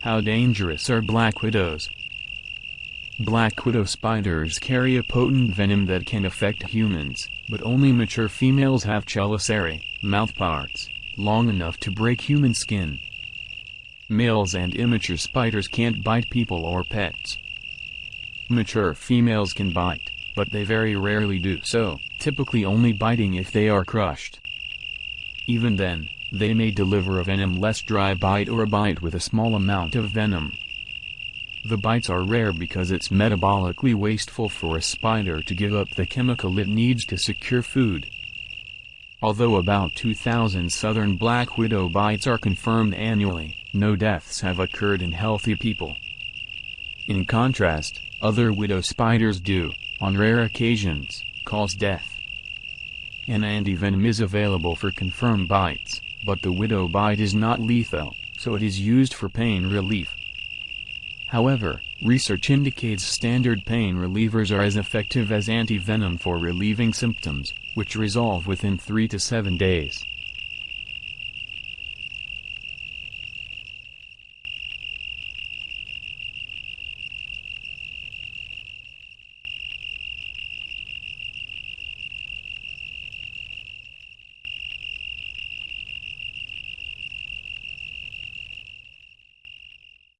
How dangerous are black widows? Black widow spiders carry a potent venom that can affect humans, but only mature females have chelicerae, mouthparts, long enough to break human skin. Males and immature spiders can't bite people or pets. Mature females can bite, but they very rarely do so, typically only biting if they are crushed. Even then, they may deliver a venom-less dry bite or a bite with a small amount of venom. The bites are rare because it's metabolically wasteful for a spider to give up the chemical it needs to secure food. Although about 2,000 southern black widow bites are confirmed annually, no deaths have occurred in healthy people. In contrast, other widow spiders do, on rare occasions, cause death. An antivenom is available for confirmed bites, but the widow bite is not lethal, so it is used for pain relief. However, research indicates standard pain relievers are as effective as antivenom for relieving symptoms, which resolve within 3 to 7 days.